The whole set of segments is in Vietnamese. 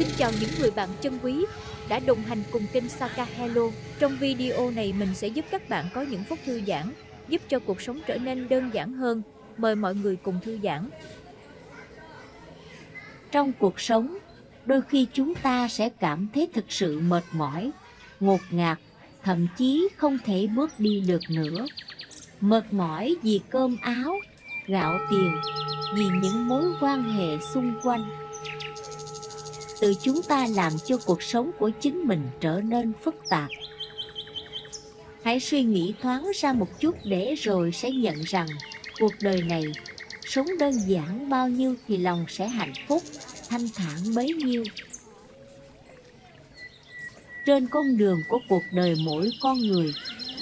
Xin chào những người bạn chân quý đã đồng hành cùng kênh Saka Hello. Trong video này mình sẽ giúp các bạn có những phút thư giãn, giúp cho cuộc sống trở nên đơn giản hơn. Mời mọi người cùng thư giãn. Trong cuộc sống, đôi khi chúng ta sẽ cảm thấy thực sự mệt mỏi, ngột ngạt, thậm chí không thể bước đi được nữa. Mệt mỏi vì cơm áo, gạo tiền, vì những mối quan hệ xung quanh tự chúng ta làm cho cuộc sống của chính mình trở nên phức tạp. Hãy suy nghĩ thoáng ra một chút để rồi sẽ nhận rằng cuộc đời này sống đơn giản bao nhiêu thì lòng sẽ hạnh phúc, thanh thản bấy nhiêu. Trên con đường của cuộc đời mỗi con người,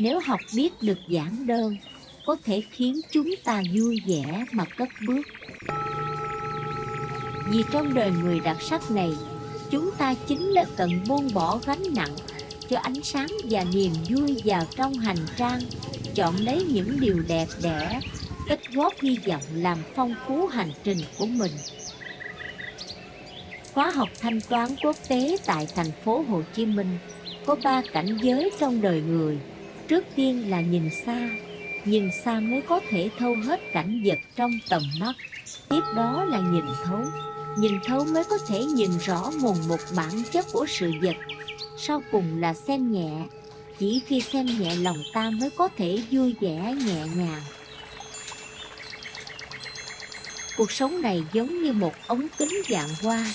nếu học biết được giản đơn, có thể khiến chúng ta vui vẻ mà cất bước. Vì trong đời người đặc sắc này, chúng ta chính là cần buông bỏ gánh nặng, cho ánh sáng và niềm vui vào trong hành trang, chọn lấy những điều đẹp đẽ, tích góp hy vọng làm phong phú hành trình của mình. Khóa học thanh toán quốc tế tại thành phố Hồ Chí Minh có ba cảnh giới trong đời người. Trước tiên là nhìn xa, nhìn xa mới có thể thâu hết cảnh vật trong tầm mắt. Tiếp đó là nhìn thấu, nhìn thấu mới có thể nhìn rõ nguồn một bản chất của sự vật. Sau cùng là xem nhẹ, chỉ khi xem nhẹ lòng ta mới có thể vui vẻ nhẹ nhàng. Cuộc sống này giống như một ống kính dạng hoa,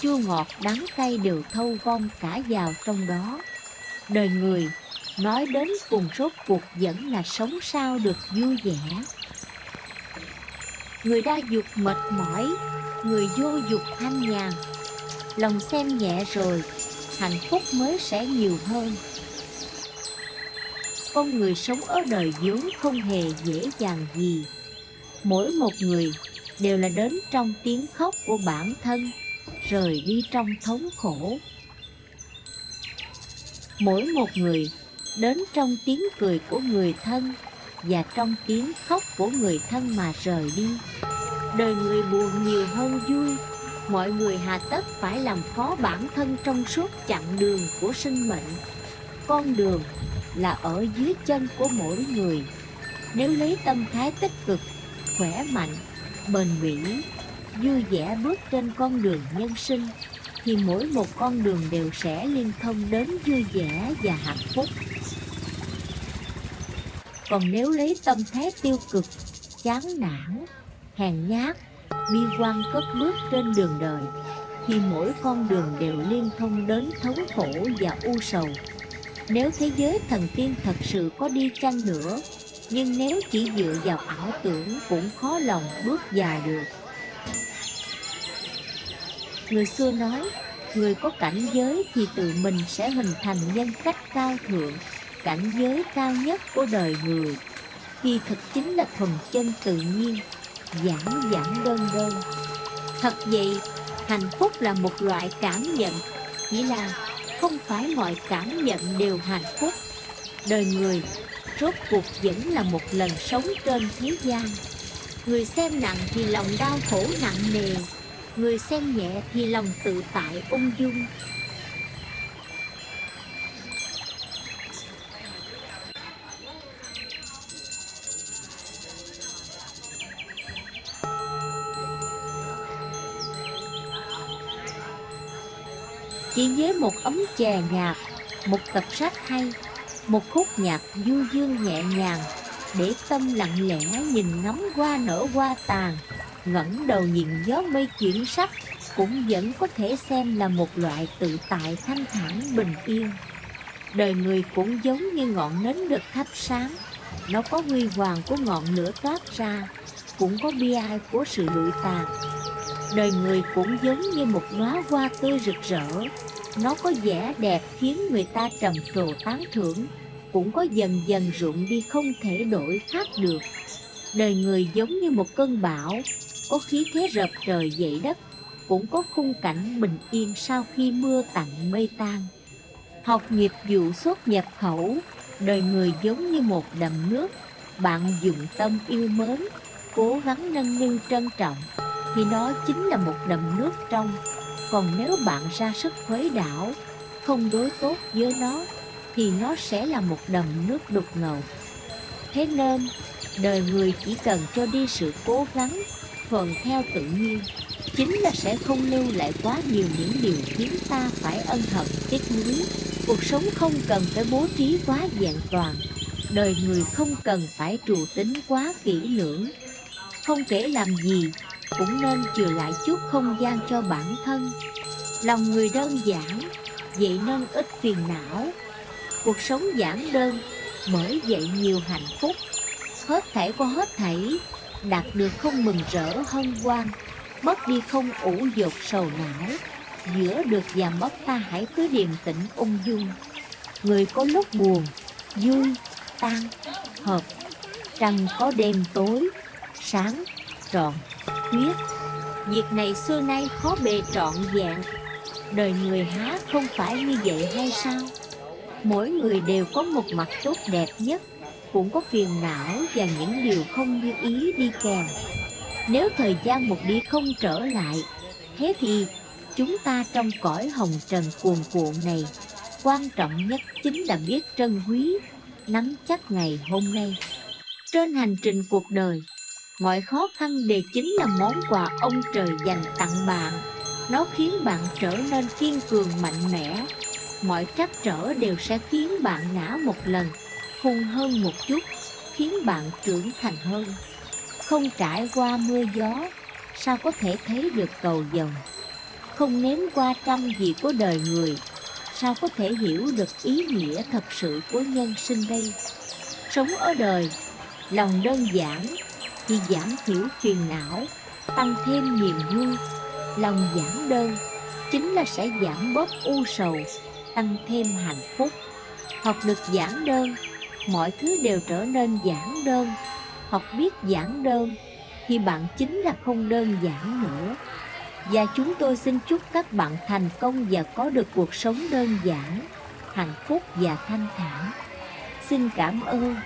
chua ngọt đắng cay đều thâu gom cả vào trong đó. Đời người, nói đến cùng rốt cuộc vẫn là sống sao được vui vẻ. Người đa dục mệt mỏi, người vô dục thanh nhàn. Lòng xem nhẹ rồi, hạnh phúc mới sẽ nhiều hơn. Con người sống ở đời vốn không hề dễ dàng gì. Mỗi một người đều là đến trong tiếng khóc của bản thân, rời đi trong thống khổ. Mỗi một người đến trong tiếng cười của người thân và trong tiếng khóc của người thân mà rời đi. Đời người buồn nhiều hơn vui, mọi người hà tất phải làm khó bản thân trong suốt chặng đường của sinh mệnh. Con đường là ở dưới chân của mỗi người. Nếu lấy tâm thái tích cực, khỏe mạnh, bền bỉ, vui vẻ bước trên con đường nhân sinh, thì mỗi một con đường đều sẽ liên thông đến vui vẻ và hạnh phúc. Còn nếu lấy tâm thái tiêu cực, chán nản, hèn nhát, bi quan cất bước trên đường đời, thì mỗi con đường đều liên thông đến thống khổ và u sầu. Nếu thế giới thần tiên thật sự có đi chăng nữa, nhưng nếu chỉ dựa vào ảo tưởng cũng khó lòng bước dài được. Người xưa nói, người có cảnh giới thì tự mình sẽ hình thành nhân cách cao thượng, cảnh giới cao nhất của đời người, thì thực chính là thuần chân tự nhiên, giản giản đơn đơn. Thật vậy, hạnh phúc là một loại cảm nhận, chỉ là không phải mọi cảm nhận đều hạnh phúc. Đời người, rốt cuộc vẫn là một lần sống trên thế gian. Người xem nặng thì lòng đau khổ nặng nề, người xem nhẹ thì lòng tự tại ung dung. Chỉ với một ấm chè nhạt, một tập sách hay, một khúc nhạc du dương nhẹ nhàng, để tâm lặng lẽ nhìn ngắm hoa nở hoa tàn, ngẩng đầu nhìn gió mây chuyển sắc, cũng vẫn có thể xem là một loại tự tại thanh thản bình yên. Đời người cũng giống như ngọn nến được thắp sáng, nó có huy hoàng của ngọn lửa toát ra, cũng có bi ai của sự lụi tàn. Đời người cũng giống như một đóa hoa tươi rực rỡ, nó có vẻ đẹp khiến người ta trầm trồ tán thưởng, cũng có dần dần rụng đi không thể đổi khác được. Đời người giống như một cơn bão, có khí thế rập trời dậy đất, cũng có khung cảnh bình yên sau khi mưa tạnh mây tan. Học nghiệp vụ xuất nhập khẩu, đời người giống như một đầm nước, bạn dùng tâm yêu mến, cố gắng nâng niu trân trọng, thì nó chính là một đầm nước trong, Còn nếu bạn ra sức khuấy đảo, không đối tốt với nó, thì nó sẽ là một đầm nước đục ngầu. Thế nên, đời người chỉ cần cho đi sự cố gắng, thuận theo tự nhiên, chính là sẽ không lưu lại quá nhiều những điều khiến ta phải ân hận tiếc nuối. Cuộc sống không cần phải bố trí quá vẹn toàn, đời người không cần phải trù tính quá kỹ lưỡng. Không kể làm gì, cũng nên chừa lại chút không gian cho bản thân. Lòng người đơn giản, vậy nên ít phiền não. Cuộc sống giản đơn, mới dậy nhiều hạnh phúc. Hết thảy có hết thảy, đạt được không mừng rỡ hân hoan, mất đi không ủ dột sầu não. Giữa được và mất ta hãy cứ điềm tĩnh ung dung. Người có lúc buồn, vui, tan, hợp, trăng có đêm tối, sáng, trọn, khuyết. Việc này xưa nay khó bề trọn vẹn, đời người há không phải như vậy hay sao? Mỗi người đều có một mặt tốt đẹp nhất, cũng có phiền não và những điều không như ý đi kèm. Nếu thời gian một đi không trở lại, thế thì chúng ta trong cõi hồng trần cuồn cuộn này, quan trọng nhất chính là biết trân quý, nắm chắc ngày hôm nay. Trên hành trình cuộc đời, mọi khó khăn đều chính là món quà ông trời dành tặng bạn. Nó khiến bạn trở nên kiên cường mạnh mẽ. Mọi trắc trở đều sẽ khiến bạn ngã một lần, hung hơn một chút, khiến bạn trưởng thành hơn. Không trải qua mưa gió, sao có thể thấy được cầu dòng Không nếm qua trăm gì của đời người, sao có thể hiểu được ý nghĩa thật sự của nhân sinh đây? Sống ở đời, lòng đơn giản chỉ giảm thiểu phiền não, tăng thêm niềm vui. Lòng giản đơn chính là sẽ giảm bớt u sầu, tăng thêm hạnh phúc. Học được giản đơn, mọi thứ đều trở nên giản đơn. Học biết giản đơn thì bạn chính là không đơn giản nữa. Và chúng tôi xin chúc các bạn thành công và có được cuộc sống đơn giản, hạnh phúc và thanh thản. Xin cảm ơn.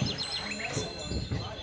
何?